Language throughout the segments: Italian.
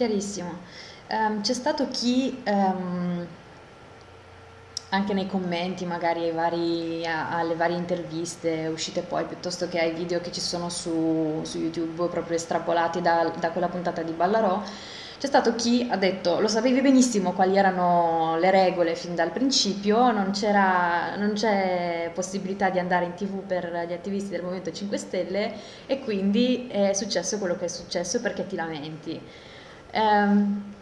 chiarissimo. Ehm, c'è stato chi, ehm, anche nei commenti, magari ai vari- a- alle varie interviste uscite poi, piuttosto che ai video che ci sono su, su YouTube, proprio estrapolati da, da quella puntata di Ballarò, c'è stato chi ha detto, lo sapevi benissimo quali erano le regole fin dal principio, non non c'è possibilità di andare in TV per gli attivisti del Movimento 5 Stelle e quindi è successo quello che è successo perché ti lamenti. Ehm,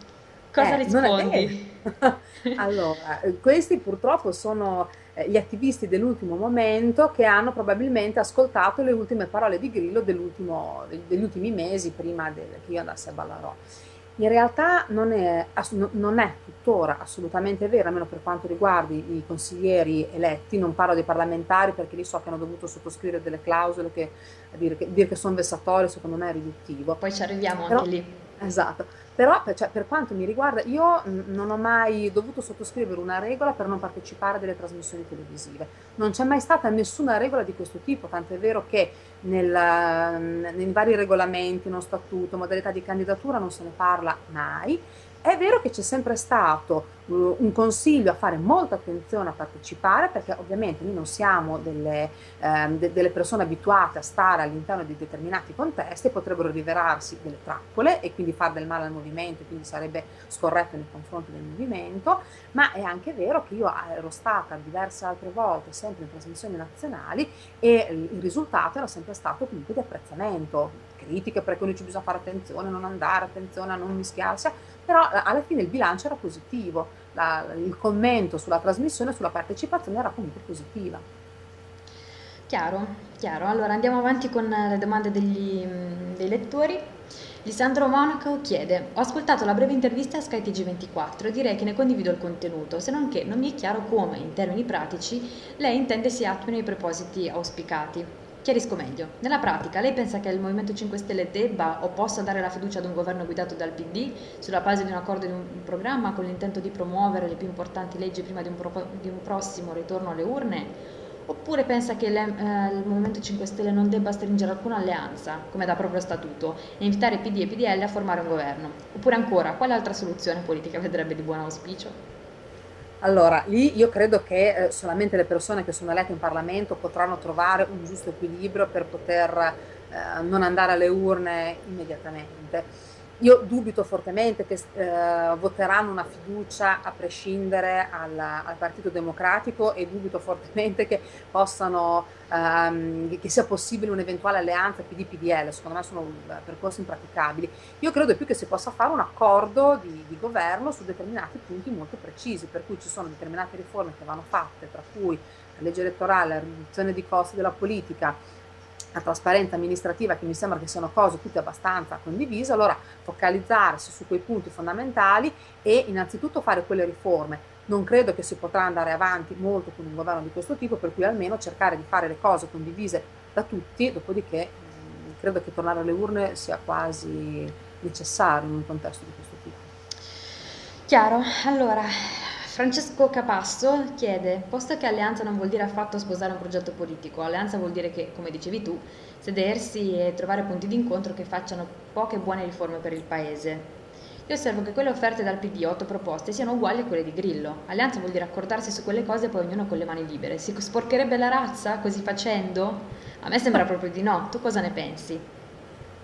cosa Eh, rispondi? Allora, questi purtroppo sono eh, gli attivisti dell'ultimo momento che hanno probabilmente ascoltato le ultime parole di Grillo degli ultimi mesi prima del- che io andassi a Ballarò. In realtà non è, non è tuttora assolutamente vero, almeno per quanto riguarda i consiglieri eletti, non parlo dei parlamentari perché lì so che hanno dovuto sottoscrivere delle clausole che dire che, dire che sono vessatori secondo me è riduttivo. Poi ci arriviamo Però, anche lì. Esatto, però per, cioè, per quanto mi riguarda, io non ho mai dovuto sottoscrivere una regola per non partecipare a delle trasmissioni televisive. Non c'è mai stata nessuna regola di questo tipo, tant'è vero che nel, nei vari regolamenti, uno statuto, modalità di candidatura non se ne parla mai. È vero che c'è sempre stato uh, un consiglio a fare molta attenzione a partecipare, perché ovviamente noi non siamo delle, ehm, de- delle persone abituate a stare all'interno di determinati contesti e potrebbero rivelarsi delle trappole e quindi fare del male al movimento, quindi sarebbe scorretto nei confronti del movimento, ma è anche vero che io ero stata diverse altre volte sempre in trasmissioni nazionali e il risultato era sempre stato comunque di apprezzamento, critiche perché non ci bisogna fare attenzione, non andare, attenzione a non mischiarsi, però eh, alla fine il bilancio era positivo, la- il commento sulla trasmissione, sulla partecipazione era comunque positiva. Chiaro, chiaro. Allora andiamo avanti con le domande degli, mm, dei lettori. Lisandro Monaco chiede: Ho ascoltato la breve intervista a Sky TG24 e direi che ne condivido il contenuto, se non che non mi è chiaro come, in termini pratici, lei intende si attuino i propositi auspicati. Chiarisco meglio. Nella pratica, lei pensa che il Movimento 5 Stelle debba o possa dare la fiducia ad un governo guidato dal PD sulla base di un accordo di un programma con l'intento di promuovere le più importanti leggi prima di un, propo- di un prossimo ritorno alle urne? Oppure pensa che le- eh, il Movimento 5 Stelle non debba stringere alcuna alleanza, come da proprio statuto, e invitare PD e PDL a formare un governo? Oppure ancora, quale altra soluzione politica vedrebbe di buon auspicio? Allora, lì io credo che eh, solamente le persone che sono elette in Parlamento potranno trovare un giusto equilibrio per poter eh, non andare alle urne immediatamente. Io dubito fortemente che eh, voteranno una fiducia a prescindere al, al Partito Democratico e dubito fortemente che possano, ehm, che sia possibile un'eventuale alleanza PD-PDL, secondo me sono eh, percorsi impraticabili. Io credo più che si possa fare un accordo di, di governo su determinati punti molto precisi, per cui ci sono determinate riforme che vanno fatte, tra cui la legge elettorale, la riduzione di costi della politica, la trasparenza amministrativa, che mi sembra che siano cose tutte abbastanza condivise, allora focalizzarsi su quei punti fondamentali e innanzitutto fare quelle riforme. Non credo che si potrà andare avanti molto con un governo di questo tipo, per cui almeno cercare di fare le cose condivise da tutti, dopodiché mh, credo che tornare alle urne sia quasi necessario in un contesto di questo tipo. Chiaro, allora, Francesco Capasso chiede, posto che alleanza non vuol dire affatto sposare un progetto politico, alleanza vuol dire che, come dicevi tu, sedersi e trovare punti di incontro che facciano poche buone riforme per il Paese. Io osservo che quelle offerte dal PD, otto proposte, siano uguali a quelle di Grillo. Alleanza vuol dire accordarsi su quelle cose e poi ognuno con le mani libere. Si sporcherebbe la razza così facendo? A me sembra proprio di no. Tu cosa ne pensi?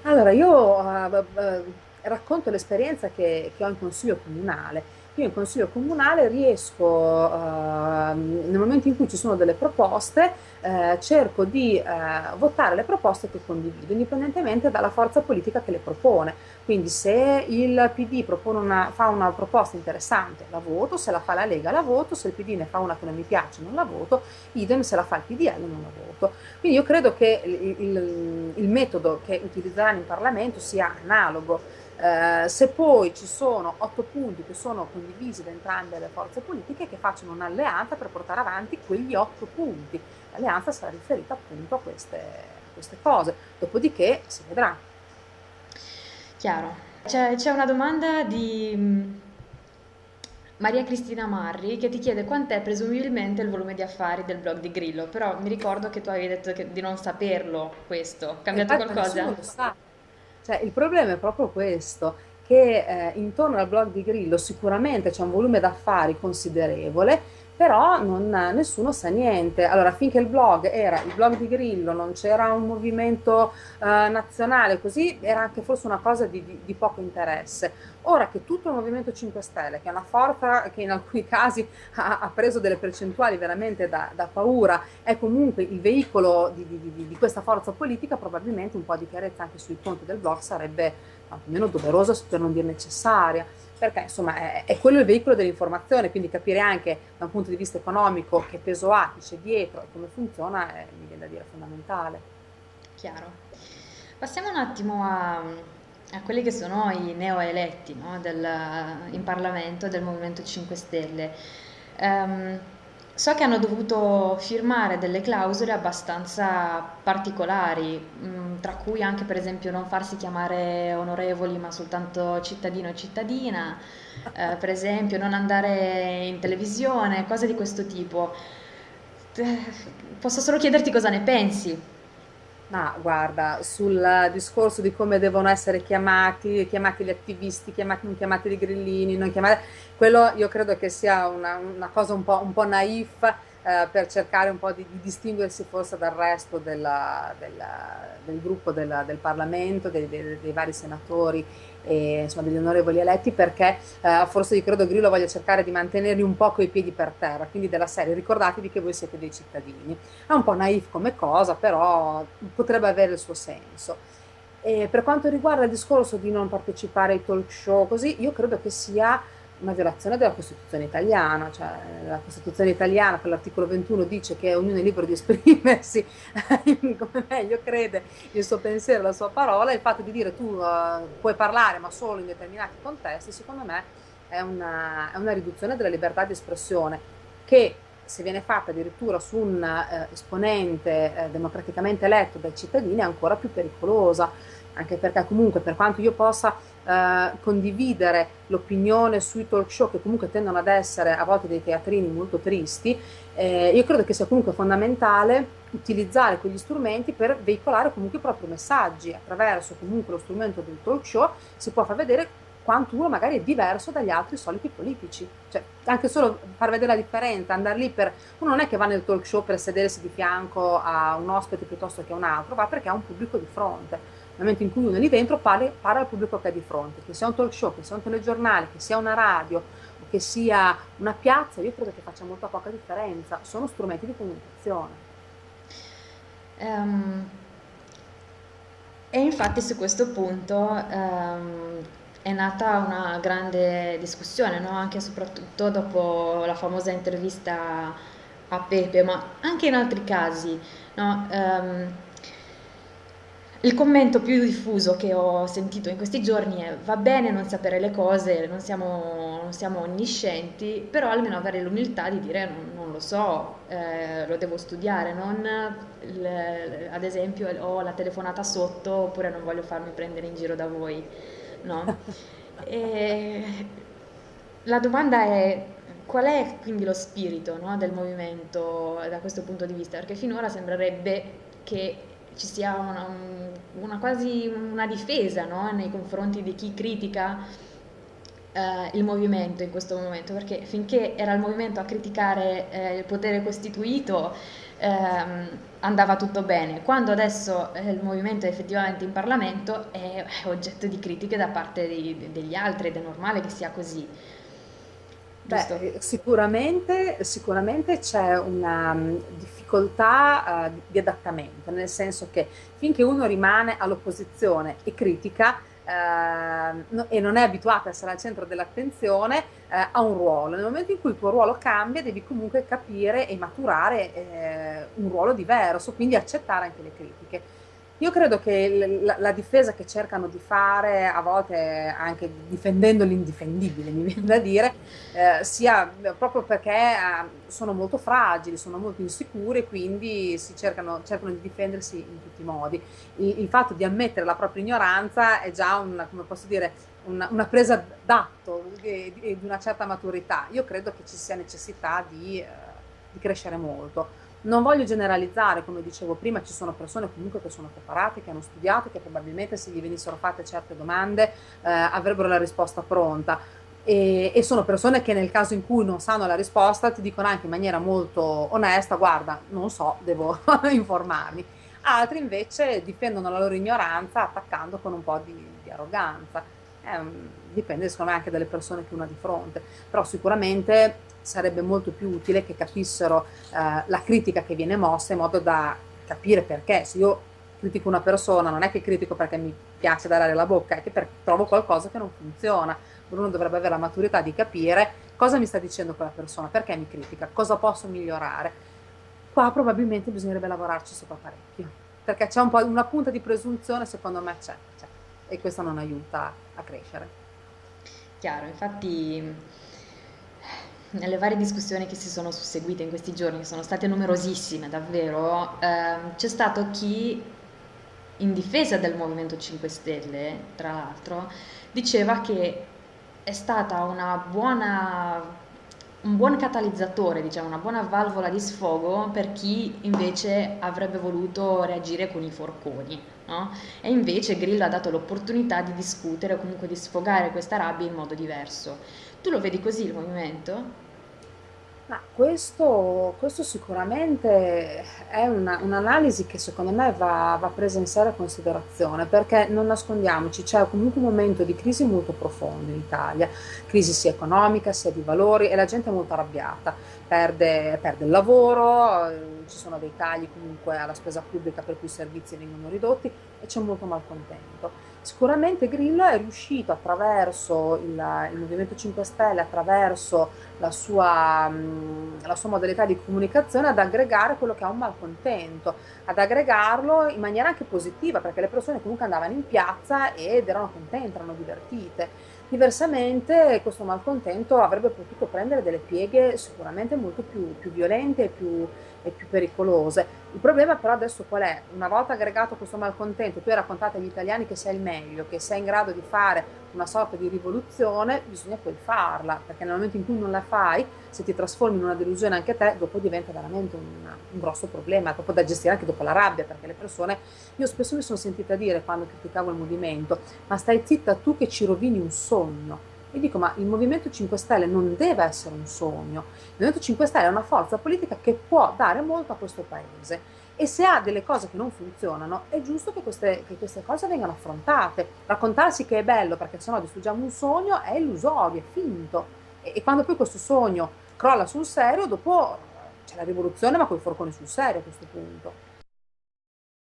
Allora, io eh, eh, racconto l'esperienza che, che ho in consiglio comunale. Io in consiglio comunale riesco, eh, nel momento in cui ci sono delle proposte, eh, cerco di eh, votare le proposte che condivido, indipendentemente dalla forza politica che le propone. Quindi se il PD una, fa una proposta interessante, la voto, se la fa la Lega la voto, se il PD ne fa una che non mi piace non la voto, idem se la fa il PDL non la voto. Quindi io credo che il, il- il metodo che utilizzeranno in Parlamento sia analogo. Eh, se poi ci sono otto punti che sono condivisi da entrambe le forze politiche, che facciano un'alleanza per portare avanti quegli otto punti. L'alleanza sarà riferita appunto a queste, a queste cose. Dopodiché si vedrà. Chiaro. C'è c'è una domanda di mm, Maria Cristina Marri che ti chiede quant'è presumibilmente il volume di affari del blog di Grillo, però mi ricordo che tu avevi detto di non saperlo questo. Cambiato infatti nessuno qualcosa? lo sa. Cioè, il problema è proprio questo. che eh, intorno al blog di Grillo sicuramente c'è un volume d'affari considerevole, però non, nessuno sa niente. Allora, finché il blog era il blog di Grillo, non c'era un movimento eh, nazionale, così era anche forse una cosa di, di, di, poco interesse. Ora che tutto il Movimento 5 Stelle, che è una forza che in alcuni casi ha, ha preso delle percentuali veramente da, da, paura, è comunque il veicolo di, di questa forza politica, probabilmente un po' di chiarezza anche sui conti del blog sarebbe almeno doverosa per non dire necessaria perché insomma è, è, quello il veicolo dell'informazione, quindi capire anche da un punto di vista economico che peso ha, chi c'è dietro e come funziona è, mi viene da dire, fondamentale. Chiaro. Passiamo un attimo a, a quelli che sono i neoeletti no, del, in Parlamento del Movimento 5 Stelle. Um, So che hanno dovuto firmare delle clausole abbastanza particolari, mh, tra cui anche per esempio non farsi chiamare onorevoli ma soltanto cittadino e cittadina, eh, per esempio non andare in televisione, cose di questo tipo. Eh, posso solo chiederti cosa ne pensi? Ma guarda, sul discorso di come devono essere chiamati, chiamati gli attivisti, chiamati, non chiamati i grillini, non chiamati, quello io credo che sia una, una cosa un po', un po naif eh, per cercare un po' di, di, distinguersi forse dal resto della, della, del gruppo della, del Parlamento, dei, dei, dei vari senatori e insomma, degli onorevoli eletti perché eh, forse io credo Grillo voglia cercare di mantenerli un po' coi piedi per terra, quindi della serie ricordatevi che voi siete dei cittadini. È un po' naif come cosa, però potrebbe avere il suo senso. E per quanto riguarda il discorso di non partecipare ai talk show, così io credo che sia una violazione della Costituzione italiana, cioè la Costituzione italiana con l'articolo 21 dice che ognuno è libero di esprimersi come meglio crede il suo pensiero, la sua parola, il fatto di dire tu uh, puoi parlare ma solo in determinati contesti, secondo me è una, è una riduzione della libertà di espressione che se viene fatta addirittura su un eh, esponente eh, democraticamente eletto dai cittadini è ancora più pericolosa, anche perché comunque per quanto io possa eh, condividere l'opinione sui talk show che comunque tendono ad essere a volte dei teatrini molto tristi, eh, io credo che sia comunque fondamentale utilizzare quegli strumenti per veicolare comunque i propri messaggi attraverso comunque lo strumento del talk show si può far vedere quanto uno magari è diverso dagli altri soliti politici. Cioè, anche solo far vedere la differenza, andare lì per... Uno non è che va nel talk show per sedersi di fianco a un ospite piuttosto che a un altro, va perché ha un pubblico di fronte nel momento in cui uno è lì dentro parla, parla al pubblico che è di fronte, che sia un talk show, che sia un telegiornale, che sia una radio che sia una piazza, io credo che faccia molta poca differenza, sono strumenti di comunicazione. Um, e infatti su questo punto um, è nata una grande discussione, no? anche e soprattutto dopo la famosa intervista a Pepe, ma anche in altri casi. No? Um, il commento più diffuso che ho sentito in questi giorni è va bene non sapere le cose, non siamo, non siamo onniscienti, però almeno avere l'umiltà di dire non, non lo so, eh, lo devo studiare, non le, ad esempio ho la telefonata sotto oppure non voglio farmi prendere in giro da voi. No? la domanda è qual è quindi lo spirito no, del movimento da questo punto di vista? Perché finora sembrerebbe che ci sia una, una quasi una difesa no? nei confronti di chi critica eh, il movimento in questo momento, perché finché era il movimento a criticare eh, il potere costituito ehm, andava tutto bene, quando adesso eh, il movimento è effettivamente in Parlamento è, è oggetto di critiche da parte di, degli altri ed è normale che sia così. Beh, sicuramente, sicuramente c'è una um, difficoltà uh, di adattamento, nel senso che finché uno rimane all'opposizione e critica uh, no, e non è abituato a essere al centro dell'attenzione, uh, ha un ruolo. Nel momento in cui il tuo ruolo cambia, devi comunque capire e maturare eh, un ruolo diverso, quindi accettare anche le critiche. Io credo che la, la, difesa che cercano di fare, a volte anche difendendo l'indifendibile, mi viene da dire, eh, sia proprio perché eh, sono molto fragili, sono molto insicuri, quindi si cercano, cercano, di difendersi in tutti i modi. Il, il, fatto di ammettere la propria ignoranza è già una, come posso dire, una, una presa d'atto di, di, una certa maturità. Io credo che ci sia necessità di, eh, di crescere molto Non voglio generalizzare, come dicevo prima, ci sono persone comunque che sono preparate, che hanno studiato, che probabilmente se gli venissero fatte certe domande eh, avrebbero la risposta pronta. E, e, sono persone che nel caso in cui non sanno la risposta ti dicono anche in maniera molto onesta, guarda, non so, devo informarmi. Altri invece difendono la loro ignoranza attaccando con un po' di, di arroganza. Eh, dipende secondo me anche dalle persone che uno ha di fronte, però sicuramente sarebbe molto più utile che capissero eh, la critica che viene mossa in modo da capire perché. Se io critico una persona non è che critico perché mi piace dare la bocca, è che per, trovo qualcosa che non funziona. Uno dovrebbe avere la maturità di capire cosa mi sta dicendo quella persona, perché mi critica, cosa posso migliorare. Qua probabilmente bisognerebbe lavorarci sopra parecchio, perché c'è un po' una punta di presunzione, secondo me c'è, e questo non aiuta a crescere. Chiaro, infatti nelle varie discussioni che si sono susseguite in questi giorni, che sono state numerosissime davvero, ehm, c'è stato chi, in difesa del Movimento 5 Stelle, tra l'altro, diceva che è stata una buona, un buon catalizzatore, diciamo, una buona valvola di sfogo per chi invece avrebbe voluto reagire con i forconi. No? E invece Grillo ha dato l'opportunità di discutere o comunque di sfogare questa rabbia in modo diverso. Tu lo vedi così il movimento? Ma questo, questo sicuramente è una- un'analisi che secondo me va, va presa in seria considerazione, perché non nascondiamoci, c'è comunque un momento di crisi molto profondo in Italia, crisi sia economica sia di valori e la gente è molto arrabbiata, perde, perde il lavoro, eh, ci sono dei tagli comunque alla spesa pubblica per cui i servizi vengono ridotti e c'è molto malcontento. Sicuramente Grillo è riuscito attraverso il, il Movimento 5 Stelle, attraverso la sua, mh, la sua, modalità di comunicazione ad aggregare quello che ha un malcontento, ad aggregarlo in maniera anche positiva, perché le persone comunque andavano in piazza ed erano contente, erano divertite. Diversamente questo malcontento avrebbe potuto prendere delle pieghe sicuramente molto più, più violente e più, e più pericolose. Il problema però adesso qual è? Una volta aggregato questo malcontento, tu hai raccontato agli italiani che sei il meglio, che sei in grado di fare una sorta di rivoluzione, bisogna poi farla, perché nel momento in cui non la fai, se ti trasformi in una delusione anche te, dopo diventa veramente un, un grosso problema, proprio da gestire anche dopo la rabbia, perché le persone, io spesso mi sono sentita dire quando criticavo il movimento, ma stai zitta tu che ci rovini un sogno. E dico, ma il Movimento 5 Stelle non deve essere un sogno. Il Movimento 5 Stelle è una forza politica che può dare molto a questo paese. E se ha delle cose che non funzionano, è giusto che queste, che queste cose vengano affrontate. Raccontarsi che è bello perché sennò distruggiamo un sogno è illusorio, è finto. E, e quando poi questo sogno crolla sul serio, dopo c'è la rivoluzione, ma con i forconi sul serio a questo punto.